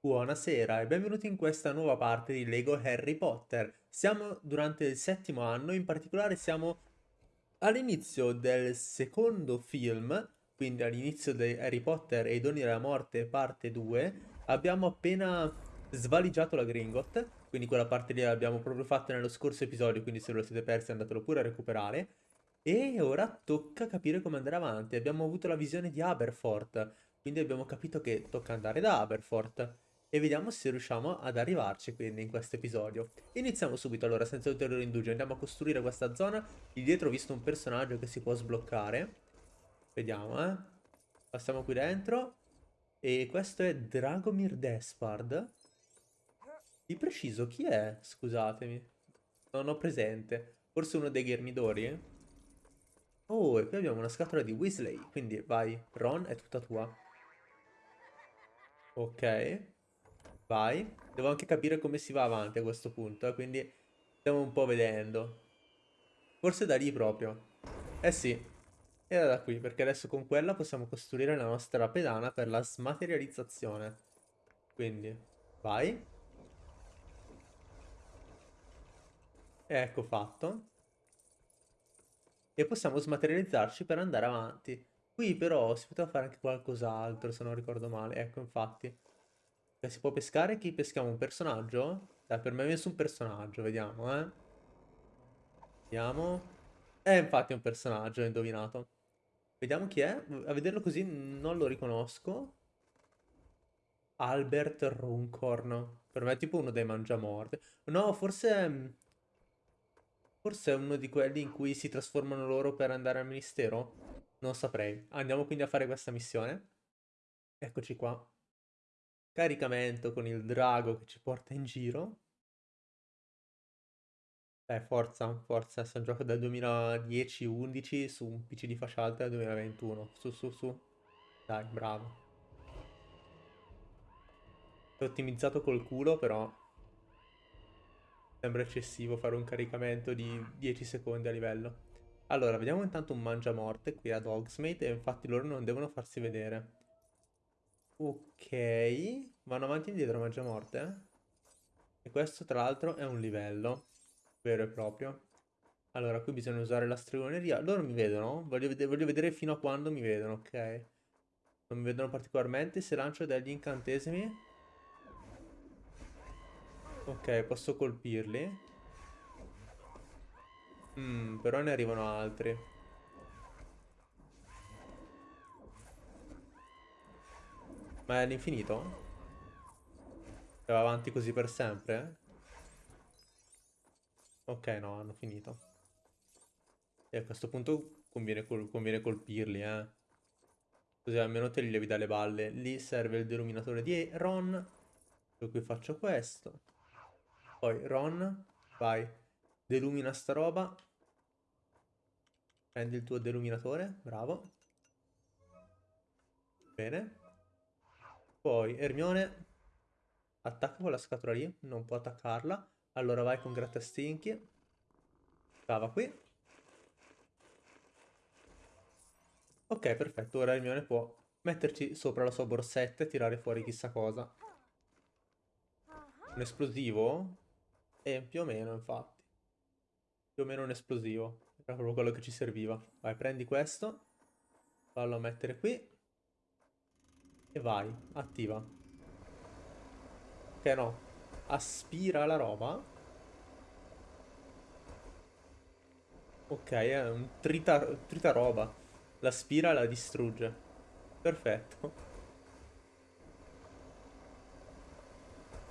Buonasera e benvenuti in questa nuova parte di Lego Harry Potter. Siamo durante il settimo anno, in particolare siamo all'inizio del secondo film, quindi all'inizio di Harry Potter e i doni della morte parte 2. Abbiamo appena svaligiato la Gringot, quindi quella parte lì l'abbiamo proprio fatta nello scorso episodio, quindi se lo siete persi andatelo pure a recuperare. E ora tocca capire come andare avanti. Abbiamo avuto la visione di Aberforth, quindi abbiamo capito che tocca andare da Aberforth e vediamo se riusciamo ad arrivarci quindi in questo episodio. Iniziamo subito allora senza ulteriore indugio, andiamo a costruire questa zona. Lì dietro ho visto un personaggio che si può sbloccare. Vediamo eh. Passiamo qui dentro. E questo è Dragomir Despard. Di preciso chi è? Scusatemi. Non ho presente. Forse uno dei ghermidori? Oh, e qui abbiamo una scatola di Weasley. Quindi vai, Ron, è tutta tua. Ok. Vai. Devo anche capire come si va avanti a questo punto, eh, quindi stiamo un po' vedendo. Forse da lì proprio. Eh sì, era da qui, perché adesso con quella possiamo costruire la nostra pedana per la smaterializzazione. Quindi, vai. Ecco fatto. E possiamo smaterializzarci per andare avanti. Qui però si poteva fare anche qualcos'altro, se non ricordo male. Ecco, infatti. Che si può pescare? Chi peschiamo? Un personaggio? Dai, per me è un personaggio, vediamo, eh. Vediamo. Eh, infatti è un personaggio, ho indovinato. Vediamo chi è. A vederlo così non lo riconosco. Albert Runcorn. Per me è tipo uno dei mangiamorte. No, forse... Forse è uno di quelli in cui si trasformano loro per andare al ministero? Non saprei. Andiamo quindi a fare questa missione. Eccoci qua. Caricamento con il drago che ci porta in giro. Eh, forza, forza, sto gioco dal 2010-11 su un PC di fascia alta del 2021. Su, su, su. Dai, bravo. È ottimizzato col culo, però... Sembra eccessivo fare un caricamento di 10 secondi a livello. Allora, vediamo intanto un mangiamorte qui ad Hogsmeade e infatti loro non devono farsi vedere. Ok, vanno avanti e indietro mangiamorte. Eh? E questo tra l'altro è un livello vero e proprio. Allora, qui bisogna usare la stregoneria. Loro mi vedono? Voglio, ved voglio vedere fino a quando mi vedono, ok. Non mi vedono particolarmente. Se lancio degli incantesimi... Ok, posso colpirli. Mm, però ne arrivano altri. Ma è all'infinito? E va avanti così per sempre? Ok, no, hanno finito. E a questo punto conviene, col conviene colpirli, eh. Così almeno te li levi dalle balle. Lì serve il deluminatore di Ron. Per cui faccio questo. Poi Ron, vai. Delumina sta roba. Prendi il tuo deluminatore, bravo. Bene. Poi Ermione, attacca con la scatola lì, non può attaccarla. Allora vai con grattastinchi. Stava qui. Ok, perfetto. Ora Hermione può metterci sopra la sua borsetta e tirare fuori chissà cosa. Un esplosivo? Eh, più o meno, infatti. Più o meno un esplosivo. Era proprio quello che ci serviva. Vai, prendi questo. Fallo mettere qui. E vai, attiva. Ok, no aspira la roba. Ok, è un trita, trita roba. L'aspira e la distrugge. Perfetto.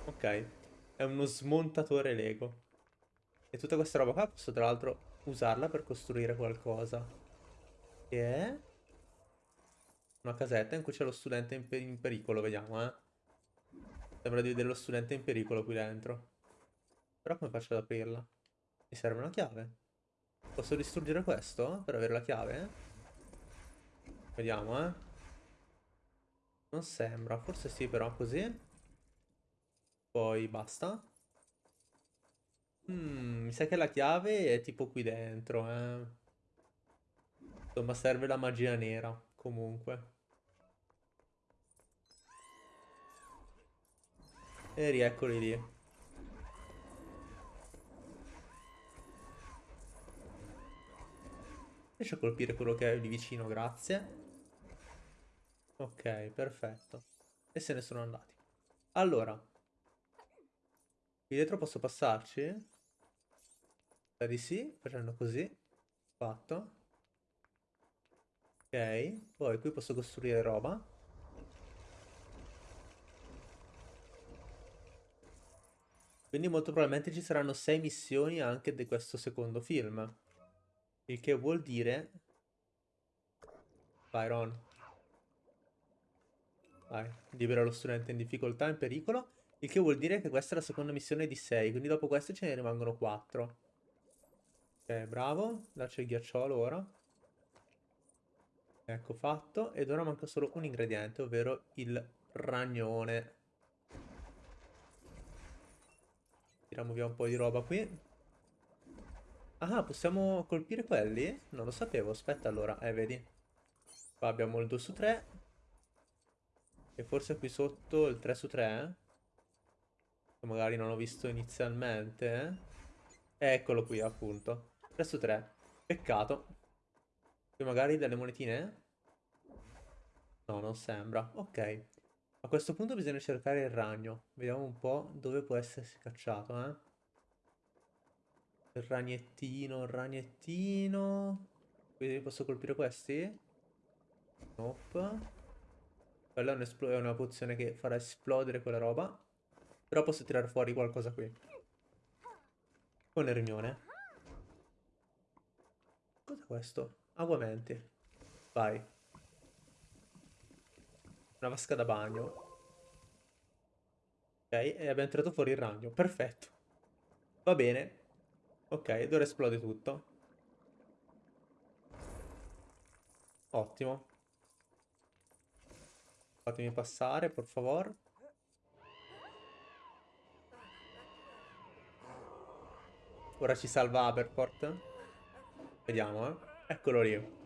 Ok, è uno smontatore Lego. E tutta questa roba qua posso tra l'altro usarla per costruire qualcosa. Che è... Una casetta in cui c'è lo studente in, per in pericolo, vediamo, eh. Sembra di vedere lo studente in pericolo qui dentro. Però come faccio ad aprirla? Mi serve una chiave. Posso distruggere questo per avere la chiave? Vediamo, eh. Non sembra, forse sì però così. Poi basta. Mm, mi sa che la chiave è tipo qui dentro, eh. Insomma, serve la magia nera, comunque. E rieccoli lì. Riesci a colpire quello che è lì vicino, grazie. Ok, perfetto. E se ne sono andati. Allora. Qui dietro posso passarci? Spera di sì, facendo così. Fatto. Ok, poi qui posso costruire roba. Quindi molto probabilmente ci saranno sei missioni anche di questo secondo film. Il che vuol dire... Byron. Vai, libera lo studente in difficoltà, in pericolo. Il che vuol dire che questa è la seconda missione di 6, quindi dopo queste ce ne rimangono 4. Ok, bravo. Dacci il ghiacciolo ora. Ecco fatto. Ed ora manca solo un ingrediente, ovvero il ragnone. Tiriamo via un po' di roba qui. Ah, possiamo colpire quelli? Non lo sapevo, aspetta allora. Eh, vedi. Qua abbiamo il 2 su 3. E forse qui sotto il 3 su 3. Che magari non ho visto inizialmente. Eh? Eccolo qui, appunto. 3 su 3. Peccato. Qui magari delle monetine? No, non sembra. Ok. A questo punto bisogna cercare il ragno. Vediamo un po' dove può essersi cacciato, eh. Il ragnettino, il ragnettino. Quindi posso colpire questi? Nope. Quella è, un è una pozione che farà esplodere quella roba. Però posso tirare fuori qualcosa qui. Con Ermione. Cos'è questo? Aguamenti. Vai. Una vasca da bagno. Ok, e abbiamo tirato fuori il ragno. Perfetto. Va bene. Ok, ed ora esplode tutto. Ottimo. Fatemi passare, per favore. Ora ci salva Aberport. Vediamo, eh. Eccolo lì.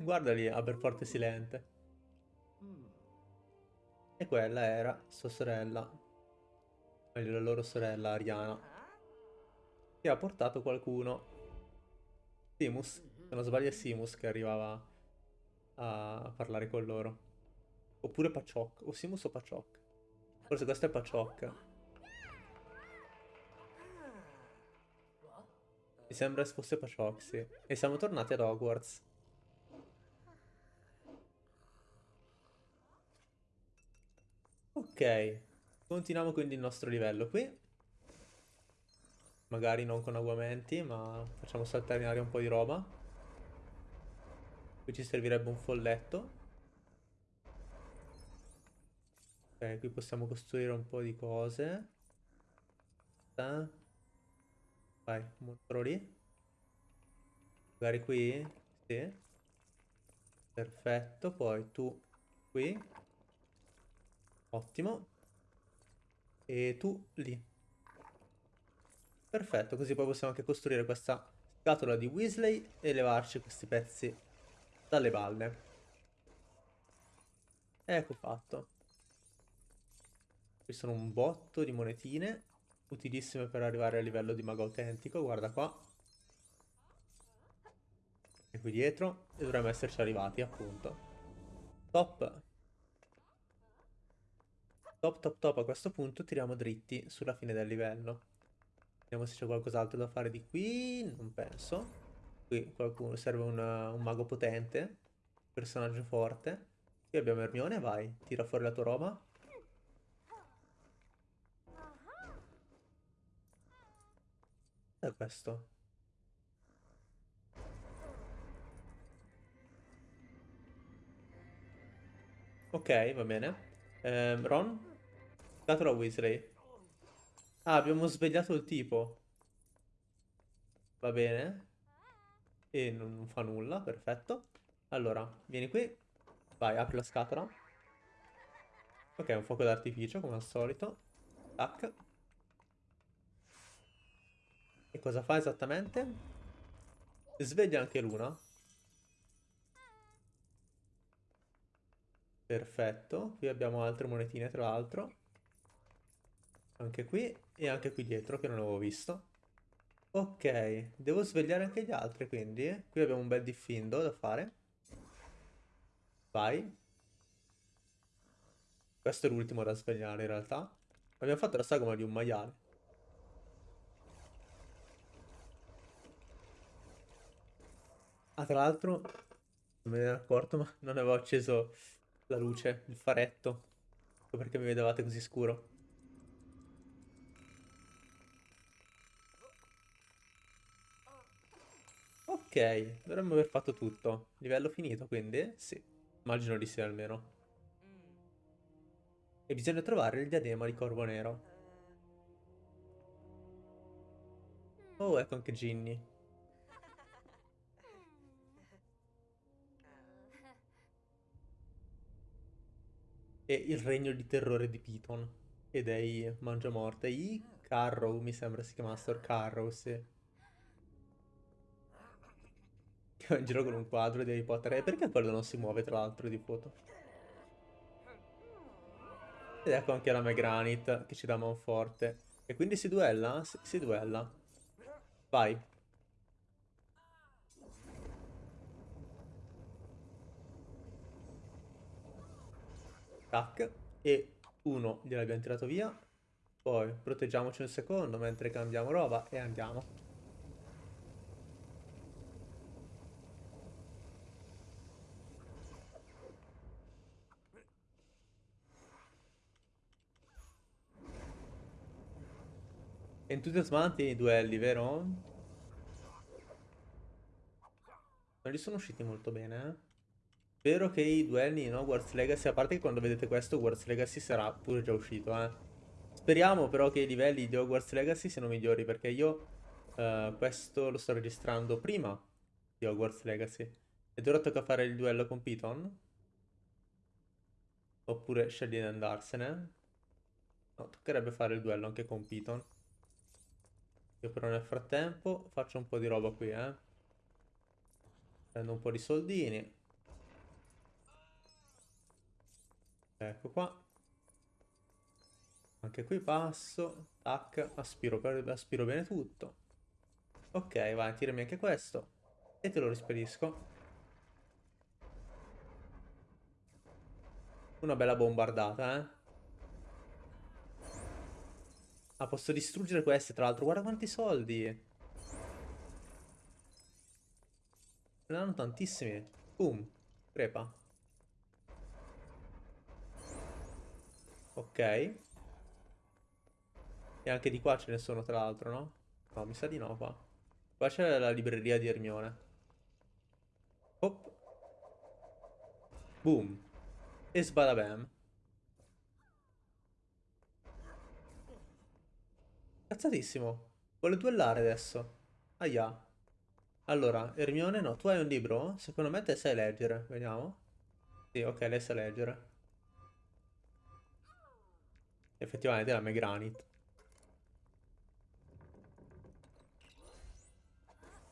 Guarda lì, Aberforte Silente. E quella era sua sorella. Meglio la loro sorella, Ariana. Che ha portato qualcuno. Simus. Se non sbaglio è Simus che arrivava a parlare con loro. Oppure Pachok. O Simus o Pachok. Forse questo è Pachok. Mi sembra fosse Pachok, sì. E siamo tornati ad Hogwarts. Continuiamo quindi il nostro livello qui. Magari non con aguamenti, ma facciamo saltare in aria un po' di roba. Qui ci servirebbe un folletto. Ok, qui possiamo costruire un po' di cose. Vai, montro lì. Magari qui? Sì. Perfetto, poi tu qui. Ottimo. E tu lì. Perfetto, così poi possiamo anche costruire questa scatola di Weasley e levarci questi pezzi dalle balle. Ecco fatto. Qui sono un botto di monetine, utilissime per arrivare a livello di mago autentico, guarda qua. E qui dietro, e dovremmo esserci arrivati, appunto. Top. Top, top, top. A questo punto tiriamo dritti sulla fine del livello. Vediamo se c'è qualcos'altro da fare di qui. Non penso. Qui qualcuno serve una, un mago potente. Personaggio forte. Qui abbiamo Hermione, vai. Tira fuori la tua roba. È questo. Ok, va bene. Eh, Ron? Scatola Weasley. Ah, abbiamo svegliato il tipo. Va bene. E non fa nulla, perfetto. Allora, vieni qui. Vai, apri la scatola. Ok, un fuoco d'artificio, come al solito. Tac. E cosa fa esattamente? Sveglia anche l'una. Perfetto. Qui abbiamo altre monetine, tra l'altro. Anche qui e anche qui dietro, che non avevo visto. Ok, devo svegliare anche gli altri, quindi. Qui abbiamo un bel diffindo da fare. Vai. Questo è l'ultimo da svegliare, in realtà. Abbiamo fatto la sagoma di un maiale. Ah, tra l'altro, non me ne ero accorto, ma non avevo acceso la luce, il faretto. Perché mi vedevate così scuro. Ok, dovremmo aver fatto tutto. Livello finito, quindi? Sì. Immagino di sì, almeno. E bisogna trovare il diadema di Corvo Nero. Oh, ecco anche Ginny. E il regno di terrore di Piton e dei Mangiamorte. I Carrow, mi sembra si chiamassero Carrow, sì. Va in giro con un quadro di Harry Potter. E perché quello non si muove, tra l'altro, di foto? Ed ecco anche la Megranit che ci dà manforte. E quindi si duella? Si, si duella. Vai. Tac. E uno gliel'abbiamo tirato via. Poi proteggiamoci un secondo mentre cambiamo roba e andiamo. Entusiasmanti i duelli, vero? Non gli sono usciti molto bene, eh? Spero che i duelli in Hogwarts Legacy, a parte che quando vedete questo Hogwarts Legacy sarà pure già uscito, eh. Speriamo però che i livelli di Hogwarts Legacy siano migliori, perché io uh, questo lo sto registrando prima di Hogwarts Legacy. Ed ora tocca fare il duello con Piton? Oppure scegli di andarsene? No, toccherebbe fare il duello anche con Piton. Io però nel frattempo faccio un po' di roba qui, eh. Prendo un po' di soldini. Ecco qua. Anche qui passo. Tac. Aspiro, aspiro bene tutto. Ok, vai, tirami anche questo. E te lo rispedisco. Una bella bombardata, eh. Ah, posso distruggere queste, tra l'altro. Guarda quanti soldi. Ne hanno tantissimi. Boom. Crepa. Ok. E anche di qua ce ne sono, tra l'altro, no? No, mi sa di no, qua. Qua c'è la libreria di Ermione. Hop. Boom. E sbadabam. Cazzatissimo. Vuole duellare adesso. Aia. Allora, Ermione, no, tu hai un libro? Secondo me te sai leggere. Vediamo. Sì, ok, lei sa leggere. Effettivamente la Megranit.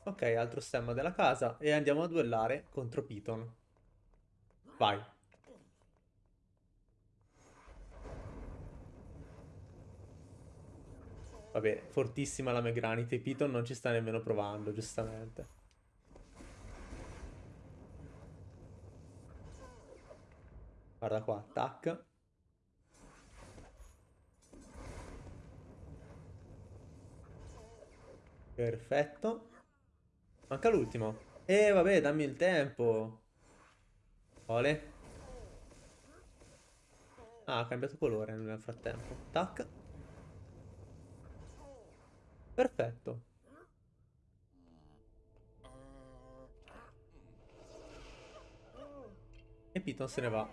Ok, altro stemma della casa. E andiamo a duellare contro Piton. Vai. Vabbè, fortissima la Megranite. Piton non ci sta nemmeno provando, giustamente. Guarda qua, tac. Perfetto. Manca l'ultimo. E vabbè, dammi il tempo. Ole. Ah, ha cambiato colore nel frattempo. Tac. Perfetto. E Piton se ne va.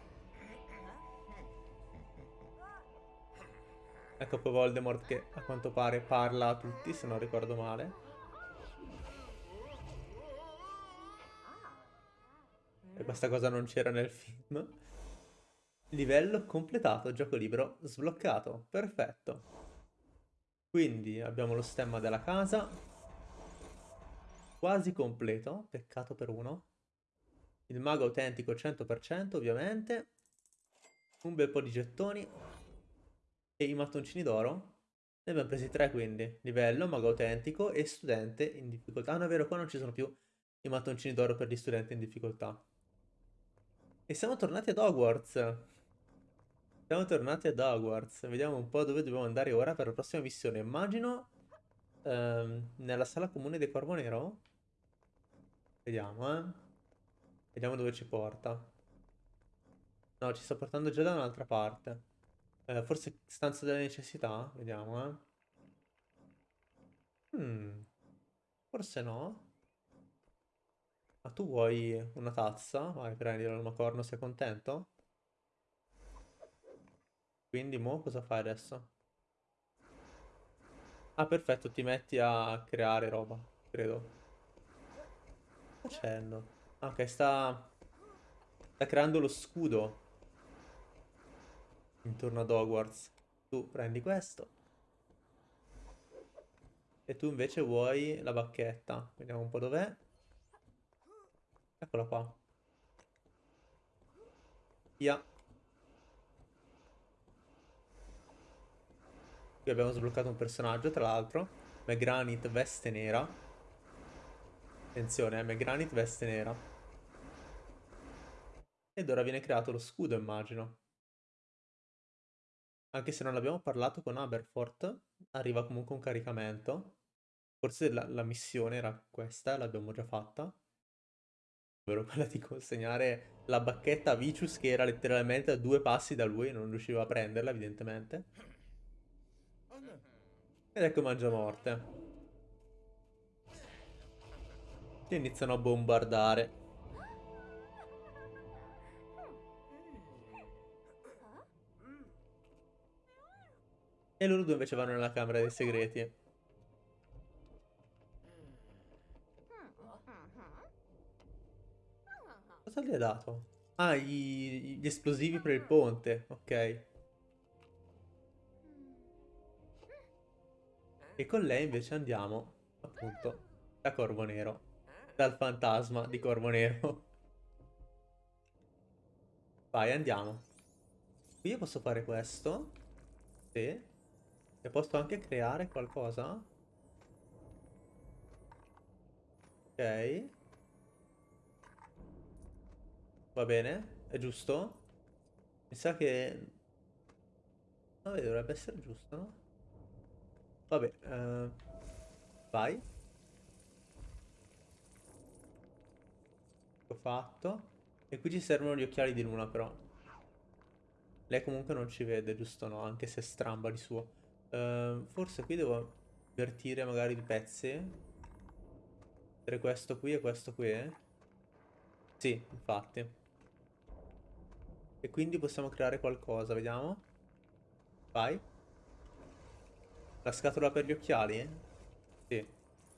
Ecco poi Voldemort che a quanto pare parla a tutti, se non ricordo male. E questa cosa non c'era nel film. Livello completato, gioco libero sbloccato. Perfetto. Quindi abbiamo lo stemma della casa. quasi completo. Peccato per uno. Il mago autentico 100% ovviamente. Un bel po' di gettoni. E i mattoncini d'oro. Ne abbiamo presi tre quindi. Livello, mago autentico e studente in difficoltà. Ah, no, è vero, qua non ci sono più i mattoncini d'oro per gli studenti in difficoltà. E siamo tornati ad Hogwarts. Siamo tornati ad Hogwarts. Vediamo un po' dove dobbiamo andare ora per la prossima missione. Immagino ehm, nella sala comune del Corvo Nero. Vediamo, eh. Vediamo dove ci porta. No, ci sta portando già da un'altra parte. Eh, forse stanza delle necessità? Vediamo, eh. Hmm. Forse no. Ma tu vuoi una tazza? Vai, prendila, ma corno, sei contento? Quindi, mo cosa fai adesso? Ah, perfetto, ti metti a creare roba, credo. Facendo? Ah, ok, sta... Sta creando lo scudo. Intorno ad Hogwarts. Tu prendi questo. E tu invece vuoi la bacchetta. Vediamo un po' dov'è. Eccola qua. Via. Qui abbiamo sbloccato un personaggio, tra l'altro. McGranit veste nera. Attenzione, eh, McGranit veste nera. Ed ora viene creato lo scudo, immagino. Anche se non abbiamo parlato con Aberforth, arriva comunque un caricamento. Forse la, la missione era questa, l'abbiamo già fatta ovvero quella di consegnare la bacchetta a Vicious che era letteralmente a due passi da lui, non riusciva a prenderla evidentemente. Ed ecco mangia morte. E iniziano a bombardare. E loro due invece vanno nella camera dei segreti. Cosa gli ha dato? Ah, gli, gli esplosivi per il ponte. Ok. E con lei invece andiamo, appunto, da Corvo Nero. Dal fantasma di Corvo Nero. Vai, andiamo. Qui io posso fare questo. Sì. E posso anche creare qualcosa. Ok. Va bene, è giusto? Mi sa che... Vabbè, dovrebbe essere giusto, no? Vabbè, uh... vai. Ho fatto. E qui ci servono gli occhiali di luna, però. Lei comunque non ci vede, giusto no? Anche se stramba di suo. Uh, forse qui devo invertire magari i pezzi. Mettere questo qui e questo qui. Eh? Sì, infatti. E quindi possiamo creare qualcosa, vediamo. Vai. La scatola per gli occhiali? Sì,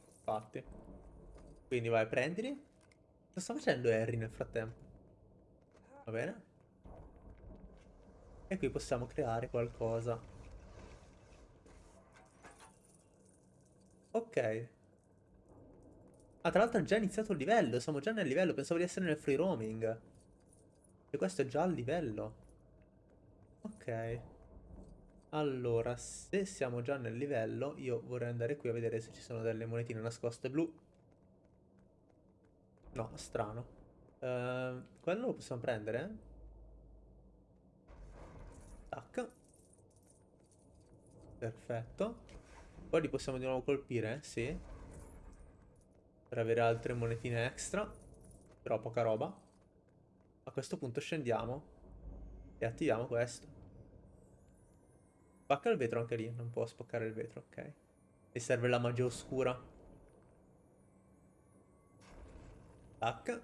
infatti. Quindi vai, prendili. Cosa sta facendo Harry nel frattempo? Va bene. E qui possiamo creare qualcosa. Ok. Ah, tra l'altro è già iniziato il livello, siamo già nel livello, pensavo di essere nel free roaming. E questo è già al livello. Ok. Allora, se siamo già nel livello, io vorrei andare qui a vedere se ci sono delle monetine nascoste blu. No, strano. Uh, quello lo possiamo prendere? Tac. Perfetto. Poi li possiamo di nuovo colpire, sì. Per avere altre monetine extra. Però poca roba. A questo punto scendiamo e attiviamo questo. Spacca il vetro anche lì, non può spaccare il vetro, ok. Mi serve la magia oscura. Tac.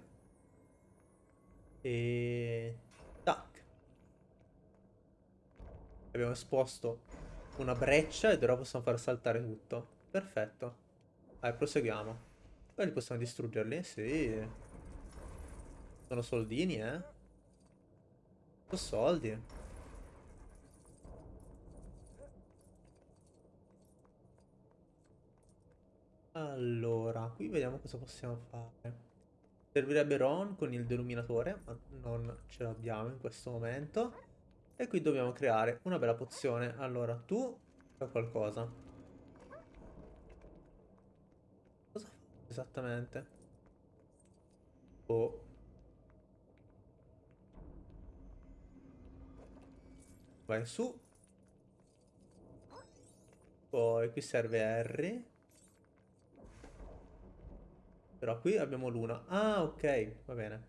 E... Tac. Abbiamo esposto una breccia ed ora possiamo far saltare tutto. Perfetto. Vai, proseguiamo. Poi possiamo distruggerli? Sì. Sono soldini, eh? Sono soldi. Allora, qui vediamo cosa possiamo fare. Servirebbe Ron con il deluminatore, ma non ce l'abbiamo in questo momento. E qui dobbiamo creare una bella pozione. Allora, tu fai qualcosa. Cosa fa esattamente? Oh. Vai su. Poi qui serve Harry. Però qui abbiamo l'una. Ah, ok, va bene.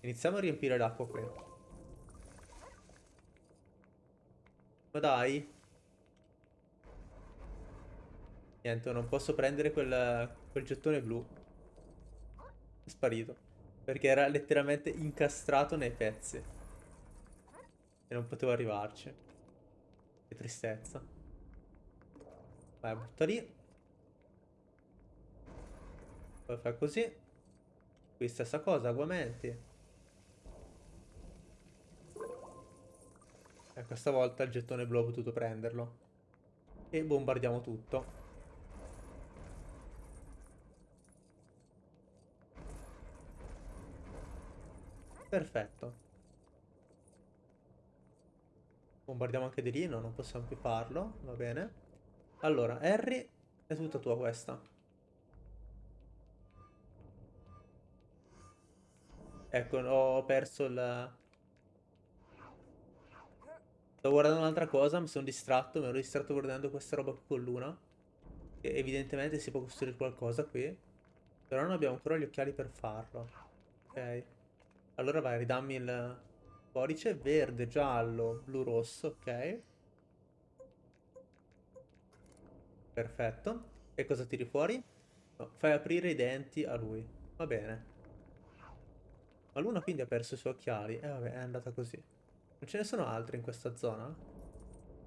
Iniziamo a riempire l'acqua qui. Ma dai. Niente, non posso prendere quel, quel gettone blu. È sparito. Perché era letteralmente incastrato nei pezzi. E non potevo arrivarci. Che tristezza. Vai, butta lì. Poi fai così. Qui stessa cosa, aguamenti. E questa volta il gettone blu ho potuto prenderlo. E bombardiamo tutto. Perfetto. Bombardiamo anche di lì, no, non possiamo più farlo, va bene. Allora, Harry, è tutta tua questa. Ecco, ho perso il... Sto guardando un'altra cosa, mi sono distratto, mi ero distratto guardando questa roba qui con Luna. Evidentemente si può costruire qualcosa qui. Però non abbiamo ancora gli occhiali per farlo. Ok. Allora vai, ridammi il codice. Verde, giallo, blu, rosso, ok. Perfetto. E cosa tiri fuori? No, fai aprire i denti a lui. Va bene. Ma Luna quindi ha perso i suoi occhiali. E eh, vabbè, è andata così. Non ce ne sono altri in questa zona?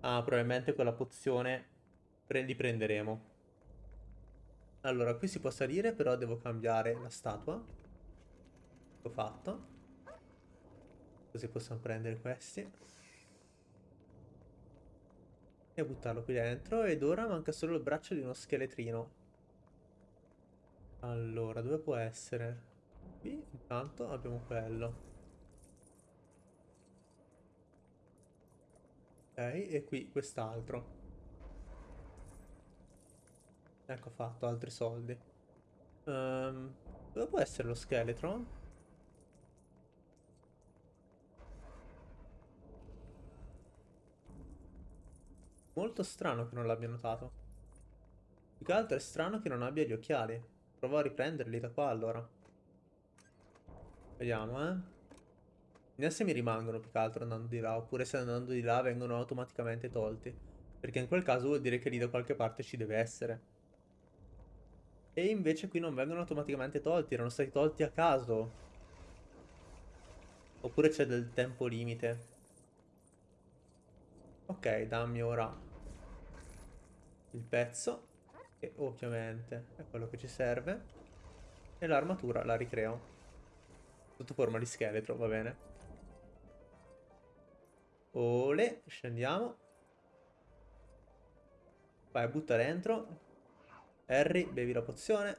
Ah, probabilmente quella pozione li prenderemo. Allora, qui si può salire, però devo cambiare la statua. L'ho fatto. Così possiamo prendere questi. E buttarlo qui dentro. Ed ora manca solo il braccio di uno scheletrino. Allora, dove può essere? Qui, intanto, abbiamo quello. Ok, e qui quest'altro. Ecco fatto, altri soldi. Um, dove può essere lo scheletro? Molto strano che non l'abbia notato. Più che altro è strano che non abbia gli occhiali. Provo a riprenderli da qua allora. Vediamo, eh. Vediamo se mi rimangono più che altro andando di là, oppure se andando di là vengono automaticamente tolti. Perché in quel caso vuol dire che lì da qualche parte ci deve essere. E invece qui non vengono automaticamente tolti, erano stati tolti a caso. Oppure c'è del tempo limite. Ok, dammi ora il pezzo, che ovviamente è quello che ci serve. E l'armatura la ricreo. Sotto forma di scheletro, va bene. Ole, scendiamo. Vai, butta dentro. Harry, bevi la pozione.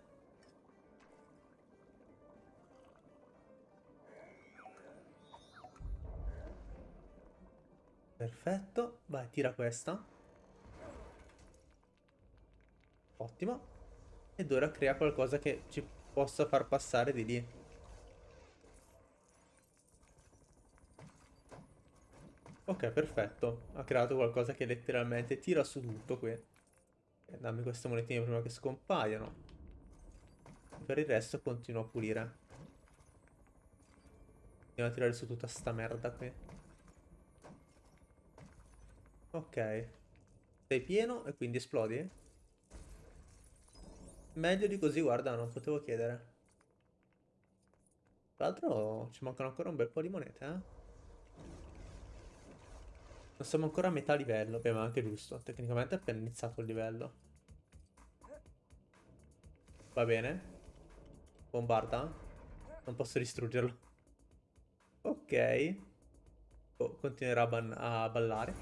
Perfetto. Vai, tira questa. Ottimo. Ed ora crea qualcosa che ci possa far passare di lì. Ok, perfetto. Ha creato qualcosa che letteralmente tira su tutto qui. E dammi queste monetine prima che scompaiano. Per il resto continuo a pulire. Andiamo a tirare su tutta sta merda qui. Ok. Sei pieno e quindi esplodi? Meglio di così, guarda, non potevo chiedere. Tra l'altro ci mancano ancora un bel po' di monete, eh? Non siamo ancora a metà livello. Beh, anche giusto. Tecnicamente è appena iniziato il livello. Va bene. Bombarda. Non posso distruggerlo. Ok. Oh, continuerà a, a ballare.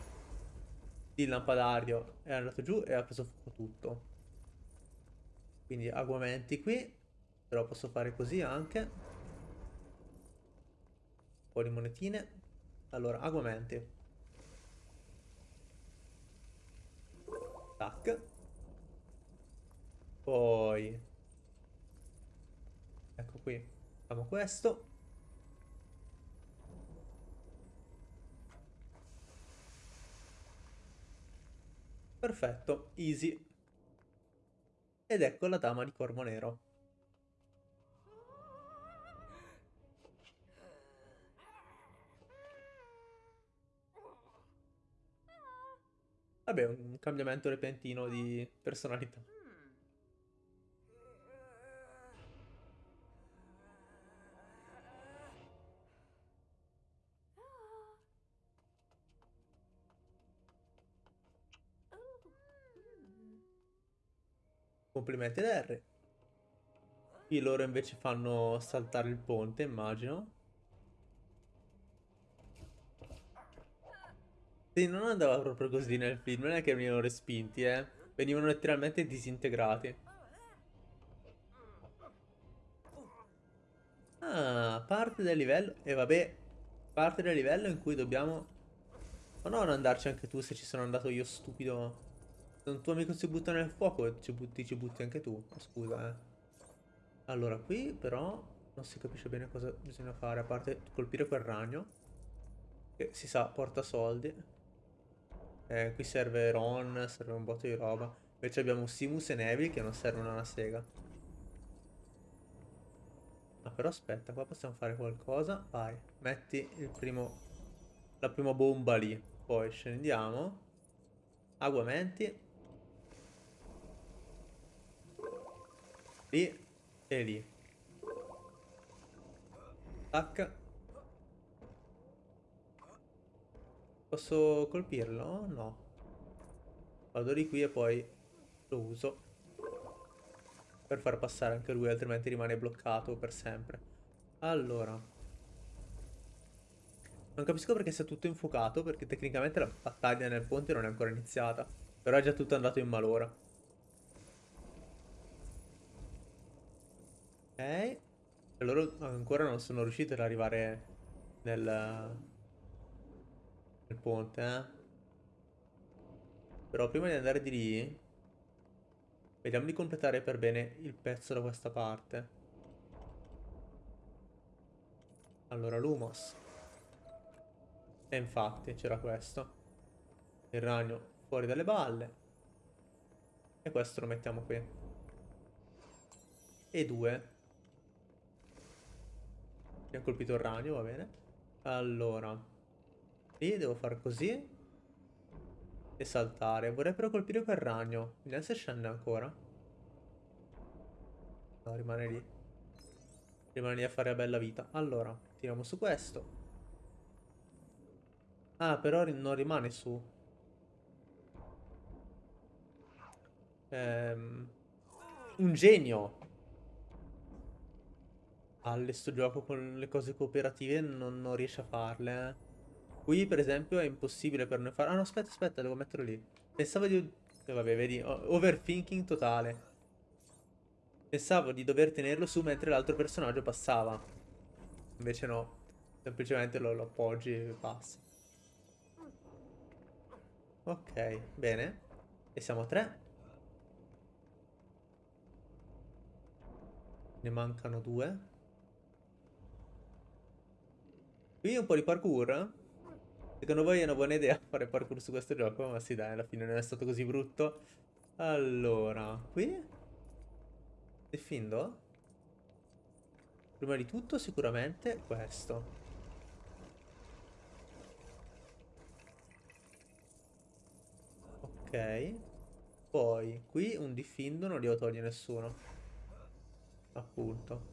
Il lampadario è andato giù e ha preso fuoco tutto. Quindi aguamenti qui. Però posso fare così anche. Un po' di monetine. Allora, aguamenti. Tac. Poi... Ecco qui. Facciamo questo. Perfetto, easy. Ed ecco la dama di corvo nero. Vabbè, un cambiamento repentino di personalità. Complimenti ad Harry. Qui loro invece fanno saltare il ponte, immagino. Sì, non andava proprio così nel film, non è che venivano respinti, eh. Venivano letteralmente disintegrati. Ah, parte del livello... E vabbè, parte del livello in cui dobbiamo... Ma no, non andarci anche tu se ci sono andato io stupido. Se un tuo amico si butta nel fuoco, ci butti, ci butti anche tu. Scusa, eh. Allora, qui però non si capisce bene cosa bisogna fare, a parte colpire quel ragno. Che si sa, porta soldi. Eh, qui serve Ron, serve un botto di roba. Invece abbiamo Simus e Neville che non servono una sega. Ma però aspetta, qua possiamo fare qualcosa. Vai, metti il primo... La prima bomba lì. Poi scendiamo. Aguamenti. Lì e lì. Tac. Posso colpirlo? No. Vado di qui e poi lo uso. Per far passare anche lui, altrimenti rimane bloccato per sempre. Allora. Non capisco perché sia tutto infuocato, perché tecnicamente la battaglia nel ponte non è ancora iniziata. Però è già tutto andato in malora. E loro ancora non sono riusciti ad arrivare nel, nel ponte, eh. Però prima di andare di lì, vediamo di completare per bene il pezzo da questa parte. Allora, Lumos. E infatti c'era questo. Il ragno fuori dalle balle. E questo lo mettiamo qui. E due. Mi ha colpito il ragno, va bene. Allora. Lì devo fare così. E saltare. Vorrei però colpire quel ragno. Vediamo se scende ancora. No, rimane lì. Rimane lì a fare la bella vita. Allora, tiriamo su questo. Ah, però non rimane su. Ehm, un genio palle sto gioco con le cose cooperative non, non riesce a farle. Eh. Qui per esempio è impossibile per noi fare... Ah no aspetta aspetta devo metterlo lì. Pensavo di... Eh, vabbè vedi, overthinking totale. Pensavo di dover tenerlo su mentre l'altro personaggio passava. Invece no. Semplicemente lo, lo appoggi e passa. Ok, bene. E siamo a tre. Ne mancano due. Qui un po' di parkour. Secondo voi è una buona idea fare parkour su questo gioco? Ma sì dai, alla fine non è stato così brutto. Allora, qui? Defindo? Prima di tutto sicuramente questo. Ok. Poi, qui un diffindo non li ho togli nessuno. Appunto.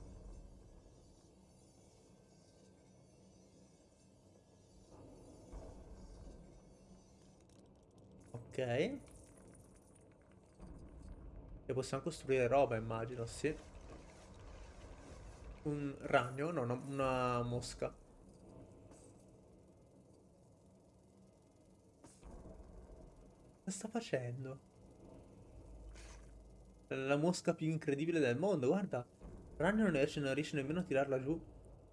E possiamo costruire roba, immagino, sì. Un ragno? No, no una mosca. Cosa sta facendo? La mosca più incredibile del mondo, guarda. Ragno non riesce, non riesce nemmeno a tirarla giù.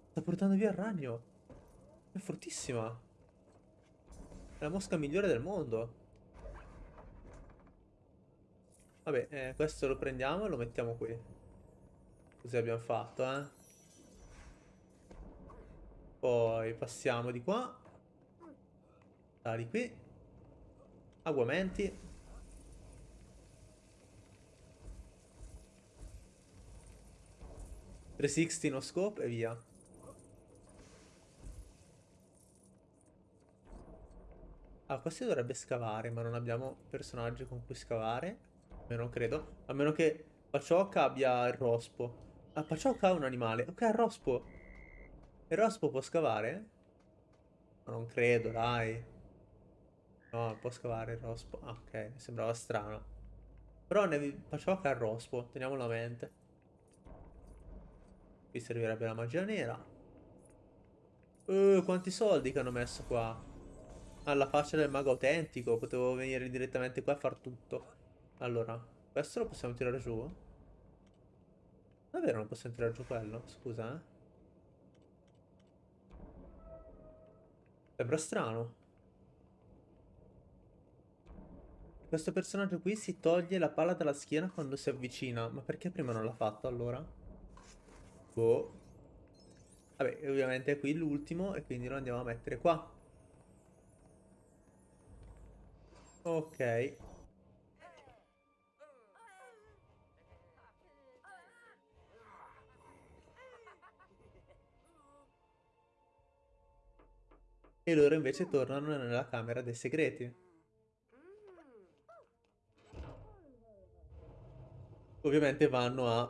Sta portando via il ragno. È fortissima. È la mosca migliore del mondo. Vabbè, eh, questo lo prendiamo e lo mettiamo qui. Così abbiamo fatto, eh. Poi passiamo di qua. Dai qui. Aguamenti. 360 no scope e via. Ah, questo dovrebbe scavare, ma non abbiamo personaggi con cui scavare. Io non credo. A meno che Pacioca abbia il rospo. Ah, Pacioca ha un animale. Ok, il rospo. Il rospo può scavare? Ma non credo, dai. No, può scavare il rospo. Ah, ok, mi sembrava strano. Però ne... Pacioca ha il rospo, teniamolo a mente. Qui servirebbe la magia nera. Uh, quanti soldi che hanno messo qua. Alla faccia del mago autentico. Potevo venire direttamente qua a far tutto. Allora, questo lo possiamo tirare giù? Davvero non possiamo tirare giù quello? Scusa, eh. Sembra strano. Questo personaggio qui si toglie la palla dalla schiena quando si avvicina. Ma perché prima non l'ha fatto allora? Boh. Vabbè, ovviamente è qui l'ultimo e quindi lo andiamo a mettere qua. Ok. E loro invece tornano nella camera dei segreti. Ovviamente vanno a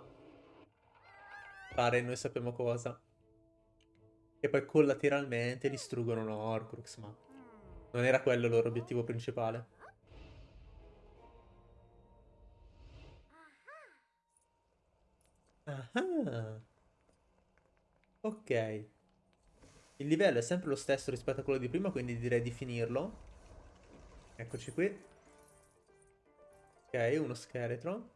fare noi sappiamo cosa. E poi collateralmente distruggono Horcrux, ma non era quello il loro obiettivo principale. Ah. Ok. Il livello è sempre lo stesso rispetto a quello di prima, quindi direi di finirlo. Eccoci qui. Ok, uno scheletro.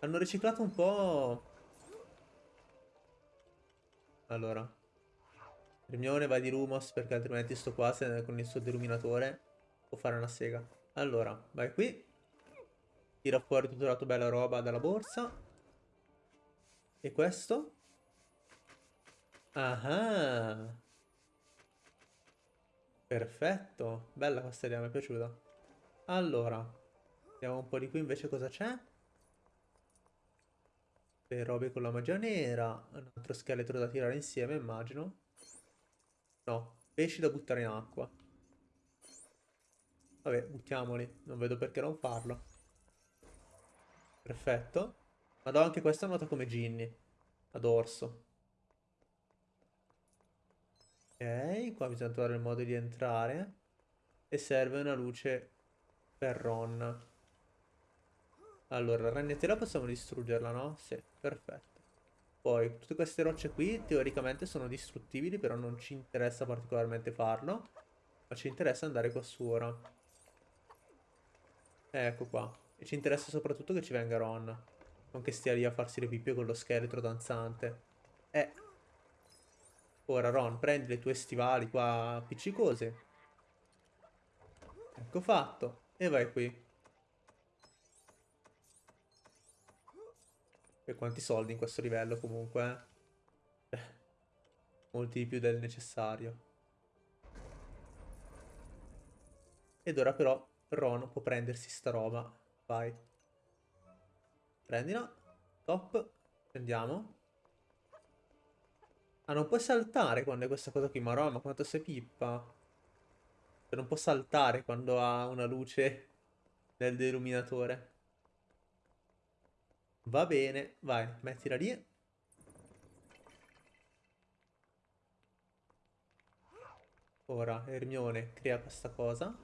Hanno riciclato un po' Allora. Hermione va di Lumos perché altrimenti sto qua se con il suo deluminatore può fare una sega. Allora, vai qui. Tira fuori tutta la tua bella roba dalla borsa. E questo? Ah Perfetto. Bella questa idea, mi è piaciuta. Allora, vediamo un po' di qui invece cosa c'è le robe con la magia nera. Un altro scheletro da tirare insieme, immagino. No, pesci da buttare in acqua. Vabbè, buttiamoli. Non vedo perché non farlo. Perfetto. Ma do anche questa nota come Ginny. Ad orso. Ok, qua bisogna trovare il modo di entrare. E serve una luce per Ron. Allora, la ragnatela possiamo distruggerla, no? Sì, perfetto. Poi, tutte queste rocce qui teoricamente sono distruttibili, però non ci interessa particolarmente farlo. Ma ci interessa andare qua su ora. Ecco qua. E ci interessa soprattutto che ci venga Ron. Non che stia lì a farsi le pippe con lo scheletro danzante. Eh. Ora Ron, prendi le tue stivali qua appiccicose. Ecco fatto. E vai qui. E quanti soldi in questo livello comunque, eh? Molti di più del necessario. Ed ora però Ron può prendersi sta roba. Vai. Prendila. Top. Prendiamo. Ah, non puoi saltare quando è questa cosa qui. Ma Ron, ma quanto sei pippa. Cioè, non può saltare quando ha una luce nel deluminatore. Va bene, vai, mettila lì. Ora Hermione crea questa cosa.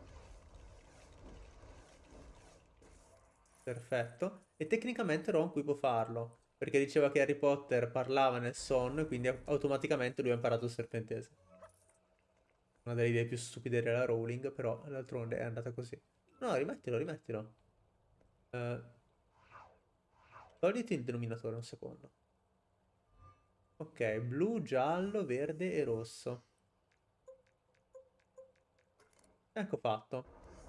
Perfetto. E tecnicamente Ron qui può farlo. Perché diceva che Harry Potter parlava nel sonno e quindi automaticamente lui ha imparato il serpentese. Una delle idee più stupide della Rowling, però d'altronde è andata così. No, rimettilo, rimettilo. Eh, togliti il denominatore un secondo. Ok, blu, giallo, verde e rosso. Ecco fatto.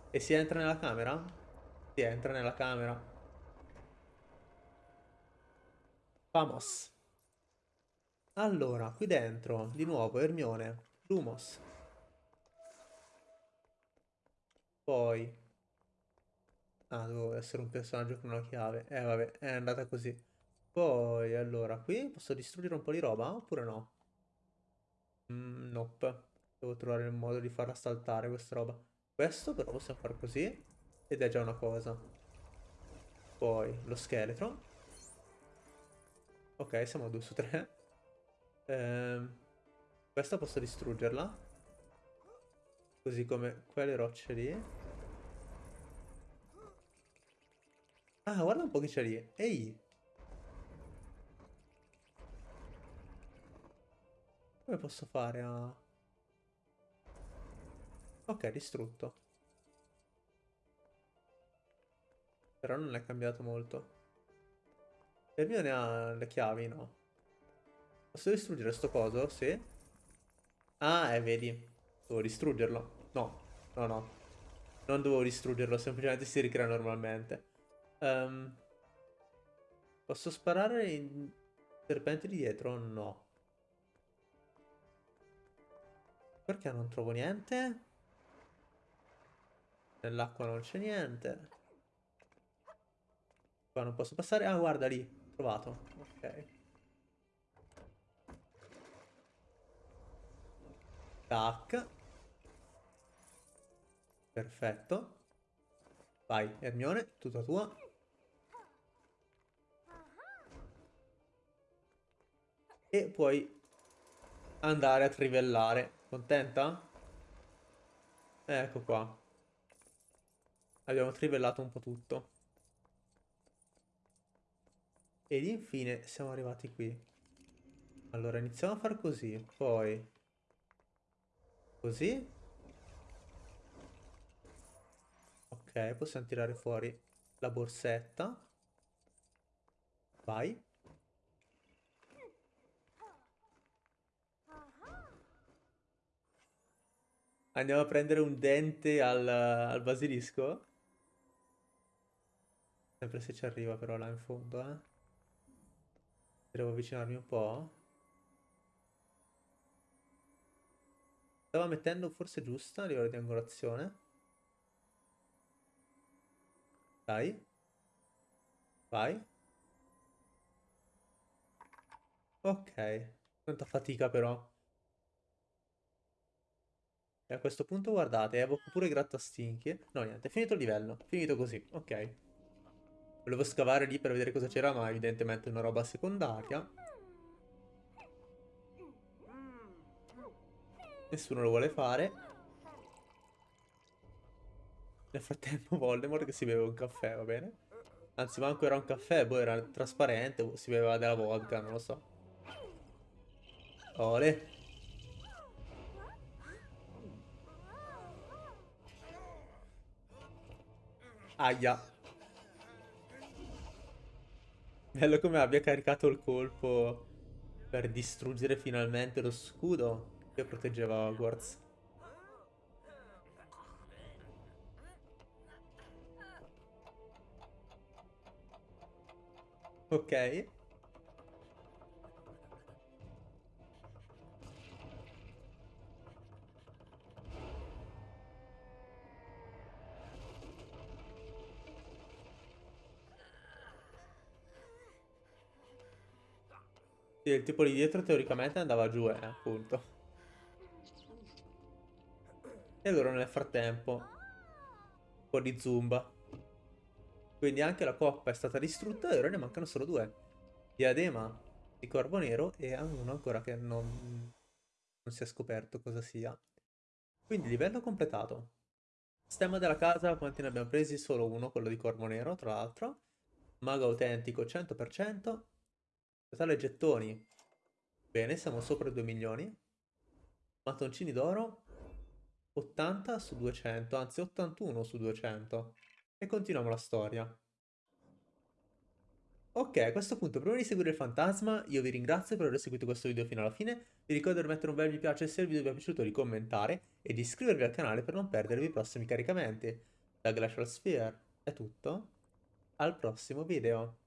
E si entra nella camera? Si entra nella camera. Vamos. Allora, qui dentro, di nuovo, Ermione, Lumos. Poi... Ah, devo essere un personaggio con una chiave. Eh, vabbè, è andata così. Poi, allora, qui posso distruggere un po' di roba, oppure no? Mm, nope. Devo trovare il modo di farla saltare questa roba. Questo però possiamo fare così. Ed è già una cosa. Poi, lo scheletro. Ok, siamo a 2 su 3. Ehm, questa posso distruggerla. Così come quelle rocce lì. Ah, guarda un po' che c'è lì. Ehi! Come posso fare a... Ok, distrutto. Però non è cambiato molto. Il mio ne ha le chiavi, no? Posso distruggere sto coso? Sì. Ah, eh, vedi. Devo distruggerlo. No, no, no. Non dovevo distruggerlo, semplicemente si ricrea normalmente. Um, posso sparare in serpenti di dietro? No. Perché non trovo niente? Nell'acqua non c'è niente. Qua non posso passare. Ah, guarda lì. Trovato. Ok. Tac. Perfetto. Vai, Ermione, tutta tua. E puoi andare a trivellare. Contenta? Ecco qua. Abbiamo trivellato un po' tutto. Ed infine siamo arrivati qui. Allora iniziamo a far così, poi così. Ok, possiamo tirare fuori la borsetta. Vai. Andiamo a prendere un dente al, al basilisco? Sempre se ci arriva però là in fondo, eh. Devo avvicinarmi un po'. Stava mettendo forse giusta a livello di angolazione. Dai. Vai. Ok. Quanta fatica però. E a questo punto guardate, evoco pure grattastinchi. No, niente, finito il livello. Finito così, ok. Volevo scavare lì per vedere cosa c'era, ma evidentemente è una roba secondaria. Nessuno lo vuole fare. Nel frattempo Voldemort che si beve un caffè, va bene? Anzi, manco era un caffè, poi era trasparente, si beveva della vodka, non lo so. Ole. Aia. Bello come abbia caricato il colpo per distruggere finalmente lo scudo che proteggeva Hogwarts. Ok. Il tipo lì dietro teoricamente andava giù, eh, appunto. E allora nel frattempo, un po' di zumba. Quindi anche la coppa è stata distrutta e ora ne mancano solo due. Diadema di Corvo Nero e uno ancora che non, non si è scoperto cosa sia. Quindi livello completato. Stemma della casa, quanti ne abbiamo presi? Solo uno, quello di Corvo Nero, tra l'altro. Mago autentico 100%. Totale gettoni. Bene, siamo sopra i 2 milioni. Mattoncini d'oro. 80 su 200, anzi 81 su 200. E continuiamo la storia. Ok, a questo punto, prima di seguire il fantasma, io vi ringrazio per aver seguito questo video fino alla fine. Vi ricordo di mettere un bel mi piace se il video vi è piaciuto, di commentare e di iscrivervi al canale per non perdervi i prossimi caricamenti. Da Glacial Sphere è tutto, al prossimo video.